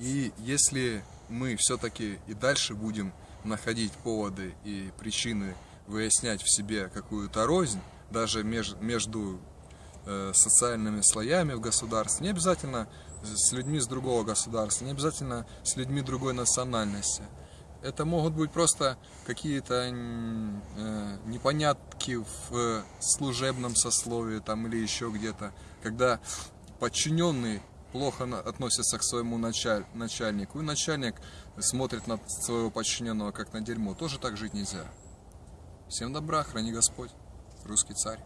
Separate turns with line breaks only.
И если мы все-таки и дальше будем находить поводы и причины выяснять в себе какую-то рознь, даже меж, между э, социальными слоями в государстве, не обязательно с людьми с другого государства, не обязательно с людьми другой национальности. Это могут быть просто какие-то э, непонятки в служебном сословии там или еще где-то, когда подчиненный плохо относится к своему началь, начальнику, и начальник смотрит на своего подчиненного как на дерьмо, тоже так жить нельзя. Всем добра, храни Господь, русский царь.